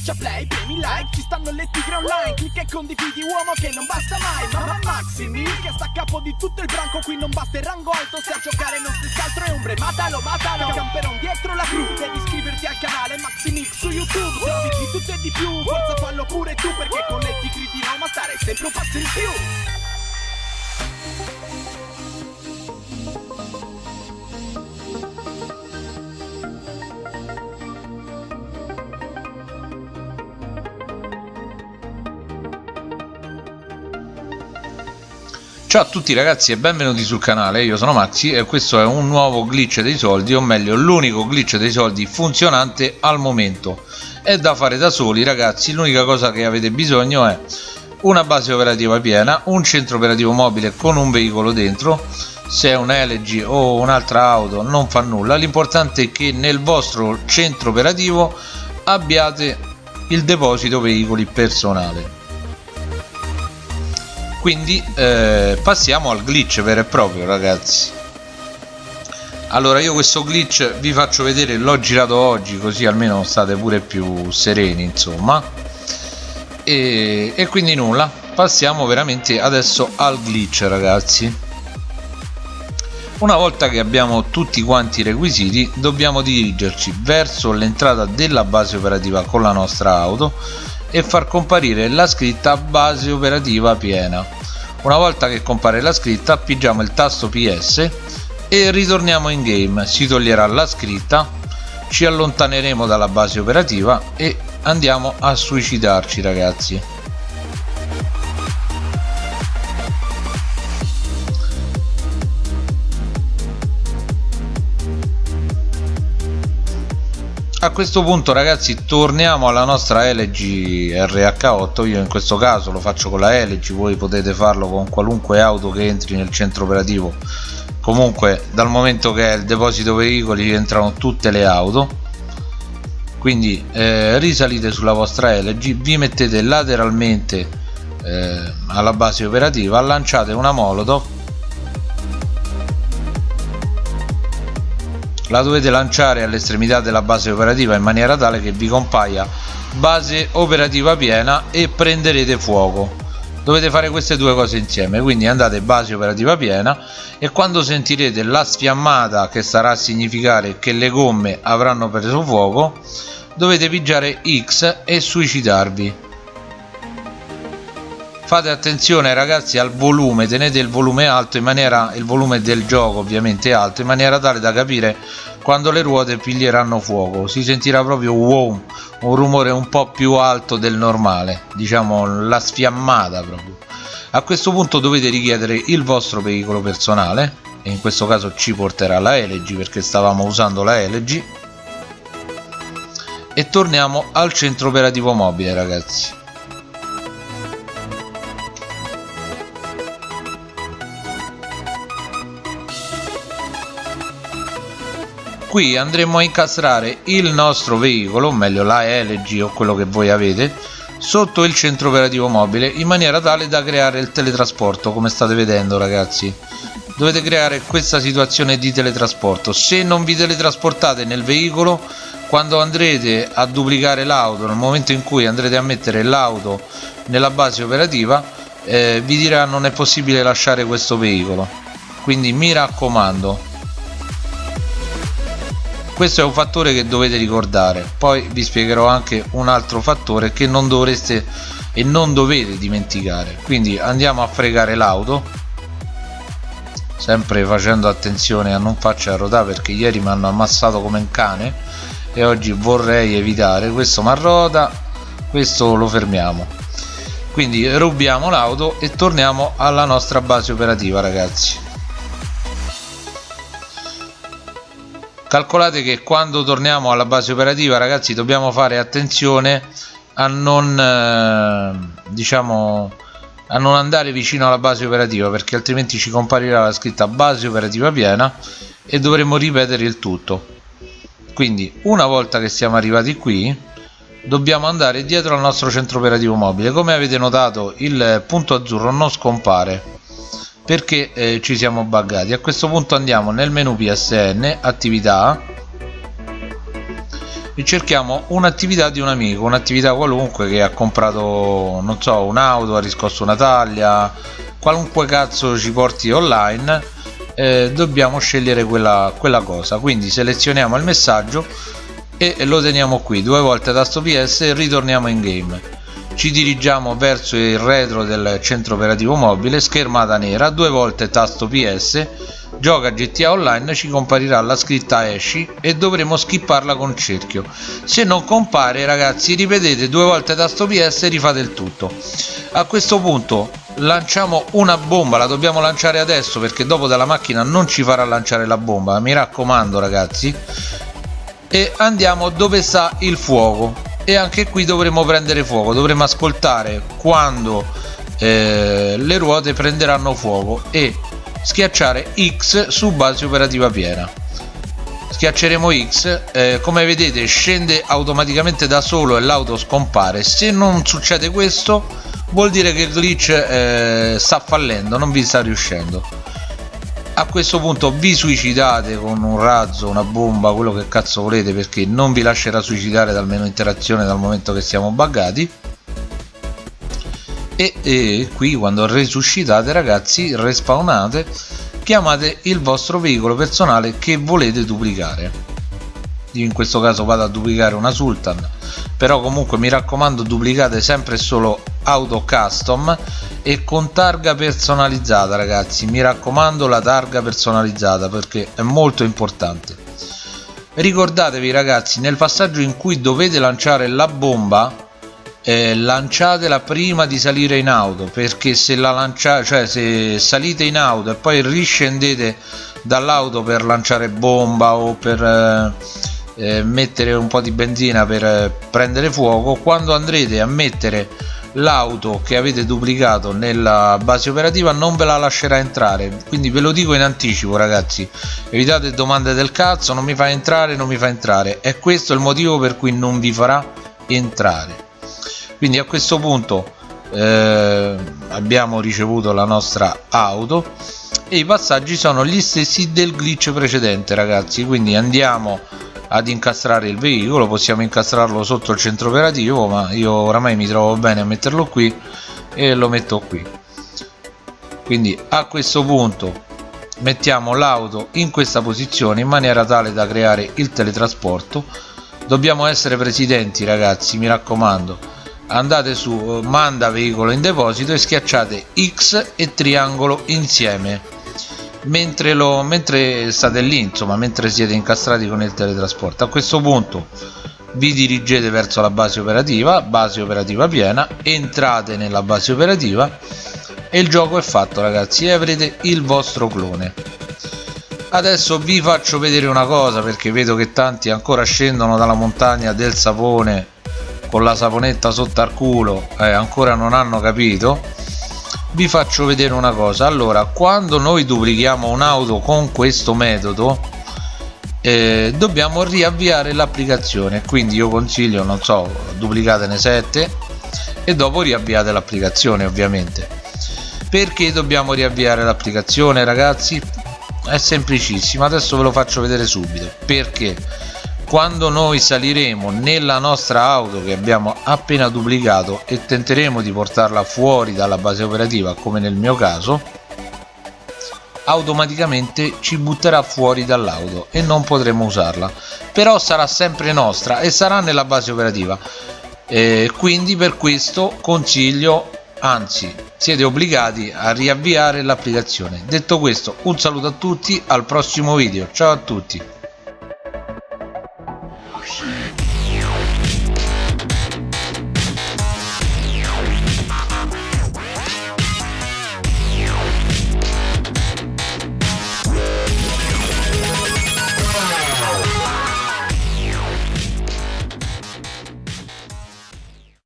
Schiaccia play, premi like, ci stanno le tigre online Clicca e condividi uomo che non basta mai Mamma Maximi che sta a capo di tutto il branco Qui non basta il rango alto se a giocare non si altro è ombre Matalo, matalo, camperon dietro la cru Devi iscriverti al canale Maximix su YouTube Se di tutto e di più, forza fallo pure tu Perché con le tigre di Roma stare sempre un passo in più Ciao a tutti ragazzi e benvenuti sul canale, io sono Maxi e questo è un nuovo glitch dei soldi, o meglio l'unico glitch dei soldi funzionante al momento. È da fare da soli ragazzi, l'unica cosa che avete bisogno è una base operativa piena, un centro operativo mobile con un veicolo dentro, se è un LG o un'altra auto non fa nulla, l'importante è che nel vostro centro operativo abbiate il deposito veicoli personale quindi eh, passiamo al glitch vero e proprio ragazzi. Allora io questo glitch vi faccio vedere l'ho girato oggi così almeno state pure più sereni insomma. E, e quindi nulla passiamo veramente adesso al glitch ragazzi. Una volta che abbiamo tutti quanti i requisiti dobbiamo dirigerci verso l'entrata della base operativa con la nostra auto e far comparire la scritta base operativa piena. Una volta che compare la scritta appoggiamo il tasto PS e ritorniamo in game. Si toglierà la scritta ci allontaneremo dalla base operativa e andiamo a suicidarci ragazzi a questo punto ragazzi torniamo alla nostra LG RH8 io in questo caso lo faccio con la LG voi potete farlo con qualunque auto che entri nel centro operativo. Comunque dal momento che è il deposito veicoli entrano tutte le auto. Quindi eh, risalite sulla vostra LG vi mettete lateralmente eh, alla base operativa lanciate una molotov la dovete lanciare all'estremità della base operativa in maniera tale che vi compaia base operativa piena e prenderete fuoco. Dovete fare queste due cose insieme quindi andate base operativa piena e quando sentirete la sfiammata che starà a significare che le gomme avranno preso fuoco dovete pigiare X e suicidarvi fate attenzione ragazzi al volume tenete il volume alto in maniera il volume del gioco ovviamente alto in maniera tale da capire quando le ruote piglieranno fuoco. Si sentirà proprio wow un rumore un po più alto del normale diciamo la sfiammata proprio. A questo punto dovete richiedere il vostro veicolo personale e in questo caso ci porterà la LG perché stavamo usando la LG e torniamo al centro operativo mobile ragazzi qui andremo a incastrare il nostro veicolo meglio la LG o quello che voi avete sotto il centro operativo mobile in maniera tale da creare il teletrasporto come state vedendo ragazzi. Dovete creare questa situazione di teletrasporto. Se non vi teletrasportate nel veicolo quando andrete a duplicare l'auto nel momento in cui andrete a mettere l'auto nella base operativa eh, vi dirà non è possibile lasciare questo veicolo. Quindi mi raccomando questo è un fattore che dovete ricordare. Poi vi spiegherò anche un altro fattore che non dovreste e non dovete dimenticare. Quindi andiamo a fregare l'auto sempre facendo attenzione a non farci arrotare perché ieri mi hanno ammazzato come un cane e oggi vorrei evitare. Questo marrota questo lo fermiamo. Quindi rubiamo l'auto e torniamo alla nostra base operativa ragazzi calcolate che quando torniamo alla base operativa ragazzi dobbiamo fare attenzione a non eh, diciamo a non andare vicino alla base operativa perché altrimenti ci comparirà la scritta base operativa piena e dovremo ripetere il tutto. Quindi una volta che siamo arrivati qui dobbiamo andare dietro al nostro centro operativo mobile. Come avete notato il punto azzurro non scompare perché eh, ci siamo buggati. A questo punto andiamo nel menu psn attività e cerchiamo un'attività di un amico un'attività qualunque che ha comprato non so un'auto ha riscosso una taglia qualunque cazzo ci porti online eh, dobbiamo scegliere quella, quella cosa. Quindi selezioniamo il messaggio e lo teniamo qui. Due volte tasto ps e ritorniamo in game ci dirigiamo verso il retro del centro operativo mobile schermata nera due volte tasto ps gioca GTA Online ci comparirà la scritta esci e dovremo skipparla con cerchio. Se non compare ragazzi ripetete due volte tasto PS e rifate il tutto. A questo punto lanciamo una bomba la dobbiamo lanciare adesso perché dopo dalla macchina non ci farà lanciare la bomba mi raccomando ragazzi. E andiamo dove sta il fuoco e anche qui dovremo prendere fuoco dovremo ascoltare quando eh, le ruote prenderanno fuoco e schiacciare X su base operativa piena. Schiacceremo X eh, come vedete scende automaticamente da solo e l'auto scompare. Se non succede questo vuol dire che il glitch eh, sta fallendo non vi sta riuscendo a questo punto vi suicidate con un razzo una bomba quello che cazzo volete perché non vi lascerà suicidare dal menu interazione dal momento che siamo buggati. E, e qui quando resuscitate ragazzi respawnate chiamate il vostro veicolo personale che volete duplicare. Io in questo caso vado a duplicare una Sultan però comunque mi raccomando duplicate sempre solo auto custom e con targa personalizzata ragazzi. Mi raccomando la targa personalizzata perché è molto importante. Ricordatevi ragazzi nel passaggio in cui dovete lanciare la bomba eh, lanciatela prima di salire in auto perché se la lanciate cioè se salite in auto e poi riscendete dall'auto per lanciare bomba o per eh, eh, mettere un po' di benzina per eh, prendere fuoco quando andrete a mettere l'auto che avete duplicato nella base operativa non ve la lascerà entrare. Quindi ve lo dico in anticipo ragazzi. Evitate domande del cazzo non mi fa entrare non mi fa entrare. È questo il motivo per cui non vi farà entrare. Quindi a questo punto eh, abbiamo ricevuto la nostra auto e i passaggi sono gli stessi del glitch precedente ragazzi. Quindi andiamo ad incastrare il veicolo possiamo incastrarlo sotto il centro operativo ma io oramai mi trovo bene a metterlo qui e lo metto qui. Quindi a questo punto mettiamo l'auto in questa posizione in maniera tale da creare il teletrasporto. Dobbiamo essere presidenti ragazzi mi raccomando. Andate su manda veicolo in deposito e schiacciate X e triangolo insieme mentre, lo, mentre state lì insomma mentre siete incastrati con il teletrasporto. A questo punto vi dirigete verso la base operativa base operativa piena entrate nella base operativa e il gioco è fatto ragazzi e avrete il vostro clone. Adesso vi faccio vedere una cosa perché vedo che tanti ancora scendono dalla montagna del sapone con la saponetta sotto al culo eh, ancora non hanno capito vi faccio vedere una cosa. Allora quando noi duplichiamo un'auto con questo metodo eh, dobbiamo riavviare l'applicazione. Quindi io consiglio non so duplicatene 7 e dopo riavviate l'applicazione ovviamente. Perché dobbiamo riavviare l'applicazione ragazzi? È semplicissimo. Adesso ve lo faccio vedere subito. Perché quando noi saliremo nella nostra auto che abbiamo appena duplicato e tenteremo di portarla fuori dalla base operativa come nel mio caso automaticamente ci butterà fuori dall'auto e non potremo usarla. Però sarà sempre nostra e sarà nella base operativa. E quindi per questo consiglio anzi siete obbligati a riavviare l'applicazione. Detto questo un saluto a tutti al prossimo video. Ciao a tutti Thank you.